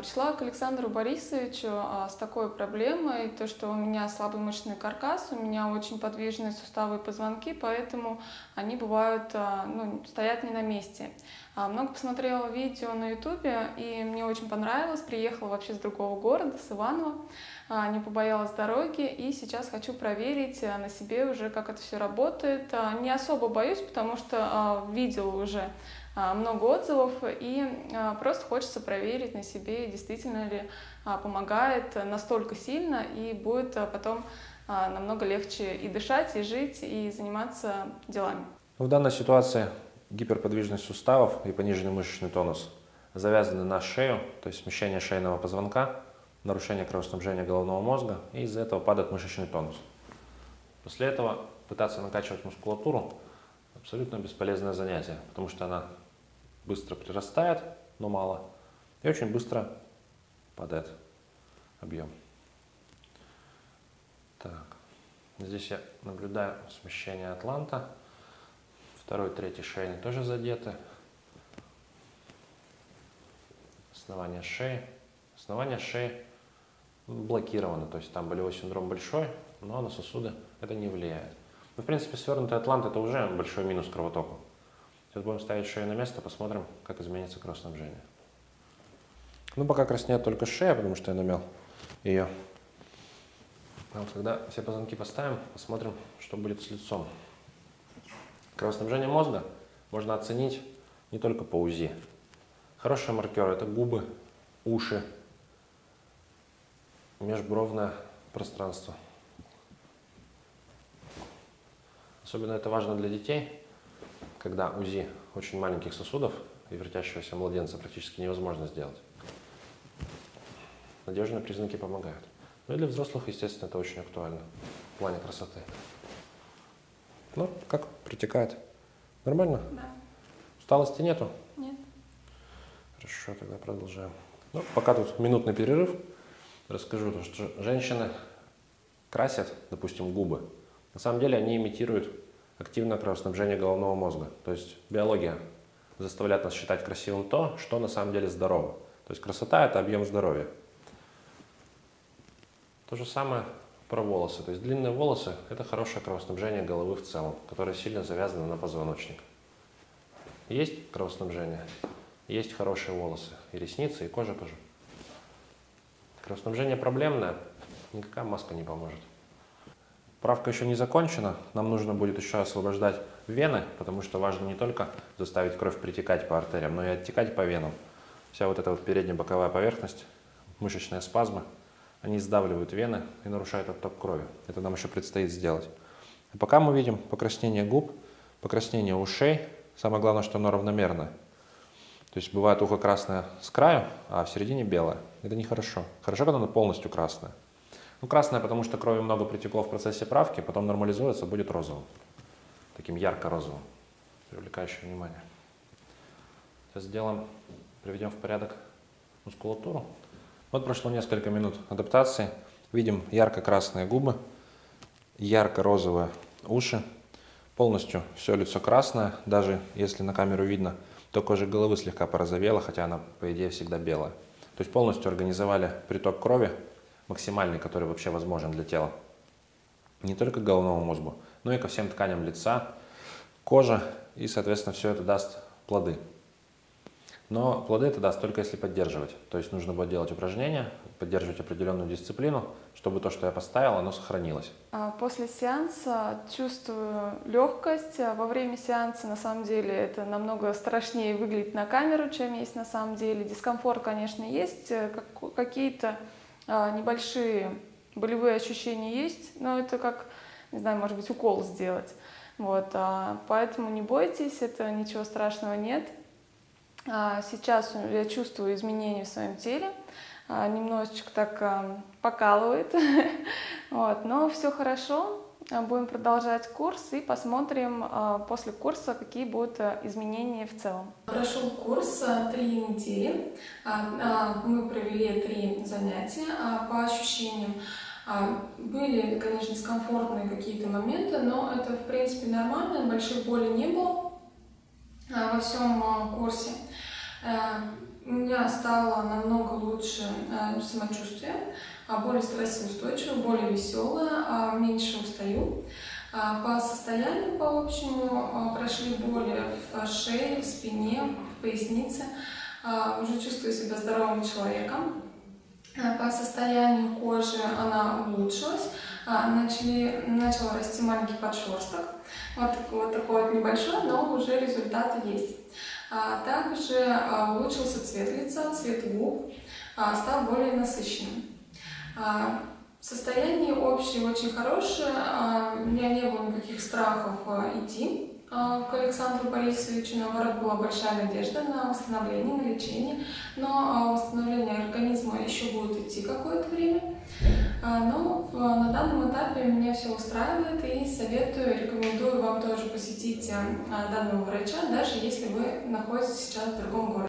Пришла к Александру Борисовичу а, с такой проблемой, то что у меня слабый мышечный каркас, у меня очень подвижные суставы и позвонки, поэтому они бывают, а, ну, стоят не на месте. А, много посмотрела видео на ютубе, и мне очень понравилось, приехала вообще с другого города, с Иванова, не побоялась дороги, и сейчас хочу проверить на себе уже, как это все работает. Не особо боюсь, потому что видела уже а, много отзывов, и а, просто хочется проверить на себе, действительно ли а, помогает настолько сильно, и будет потом намного легче и дышать, и жить, и заниматься делами. В данной ситуации гиперподвижность суставов и пониженный мышечный тонус завязаны на шею, то есть смещение шейного позвонка, нарушение кровоснабжения головного мозга, и из-за этого падает мышечный тонус. После этого пытаться накачивать мускулатуру абсолютно бесполезное занятие, потому что она быстро прирастает, но мало, и очень быстро падает объем. Так, здесь я наблюдаю смещение атланта. Второй, третий шейный тоже задеты. Основание шеи. Основание шеи блокировано, то есть там болевой синдром большой, но на сосуды это не влияет. Но, в принципе, свернутый атлант это уже большой минус кровотоку. Сейчас будем ставить шею на место, посмотрим, как изменится кровоснабжение. Ну, пока краснеет только шея, потому что я намел ее. А когда все позвонки поставим, посмотрим, что будет с лицом. Кровоснабжение мозга можно оценить не только по УЗИ. Хороший маркер – это губы, уши, межбровное пространство. Особенно это важно для детей, когда УЗИ очень маленьких сосудов и вертящегося младенца практически невозможно сделать. Надежные признаки помогают. Ну и для взрослых, естественно, это очень актуально в плане красоты. Ну, как протекает? Нормально? Да. Усталости нету? Нет. Хорошо, тогда продолжаем. Ну, пока тут минутный перерыв, расскажу, что женщины красят, допустим, губы. На самом деле они имитируют активное кровоснабжение головного мозга. То есть биология заставляет нас считать красивым то, что на самом деле здорово. То есть красота – это объем здоровья. То же самое про волосы. То есть длинные волосы – это хорошее кровоснабжение головы в целом, которое сильно завязано на позвоночник. Есть кровоснабжение, есть хорошие волосы, и ресницы, и кожа тоже. Кровоснабжение проблемное, никакая маска не поможет. Правка еще не закончена, нам нужно будет еще освобождать вены, потому что важно не только заставить кровь притекать по артериям, но и оттекать по венам. Вся вот эта вот передняя боковая поверхность, мышечные спазмы, они сдавливают вены и нарушают отток крови. Это нам еще предстоит сделать. А пока мы видим покраснение губ, покраснение ушей. Самое главное, что оно равномерное. То есть бывает ухо красное с краю, а в середине белое. Это нехорошо. Хорошо, когда оно полностью красное. Ну, красное, потому что крови много притекло в процессе правки, потом нормализуется, будет розовым. Таким ярко-розовым, привлекающим внимание. Сейчас сделаем, приведем в порядок мускулатуру. Вот прошло несколько минут адаптации. Видим ярко-красные губы, ярко-розовые уши. Полностью все лицо красное, даже если на камеру видно, то кожа головы слегка порозовела, хотя она, по идее, всегда белая. То есть полностью организовали приток крови максимальный, который вообще возможен для тела. Не только к головному мозгу, но и ко всем тканям лица, кожа, и, соответственно, все это даст плоды. Но плоды это даст только если поддерживать. То есть нужно будет делать упражнения, поддерживать определенную дисциплину, чтобы то, что я поставил, оно сохранилось. А после сеанса чувствую легкость. Во время сеанса, на самом деле, это намного страшнее выглядит на камеру, чем есть на самом деле. Дискомфорт, конечно, есть. Какие-то а, небольшие болевые ощущения есть, но это как, не знаю, может быть, укол сделать. Вот, а, поэтому не бойтесь, это ничего страшного нет. А, сейчас я чувствую изменения в своем теле, немножечко так покалывает, вот, но все хорошо, будем продолжать курс и посмотрим после курса, какие будут изменения в целом. Прошел курс три недели. Мы провели три занятия по ощущениям. Были, конечно, дискомфортные какие-то моменты, но это, в принципе, нормально, большой боли не было во всем курсе. У меня стало намного лучше э, самочувствие, а, более стрессоустойчивое, более веселое, а, меньше устаю. А, по состоянию, по общему, прошли боли в шее, в спине, в пояснице. Уже чувствую себя здоровым человеком. По состоянию кожи она улучшилась. Начали, начал расти маленький подшерсток. Вот, вот такой вот небольшой, но уже результаты есть. А также а, улучшился цвет лица, цвет губ, а, стал более насыщенным. Состояние общее очень хорошее, у меня не было никаких страхов идти к Александру Борисовичу, наоборот, была большая надежда на восстановление, на лечение, но восстановление организма еще будет идти какое-то время. Но на данном этапе меня все устраивает и советую, рекомендую вам тоже посетить данного врача, даже если вы находитесь сейчас в другом городе.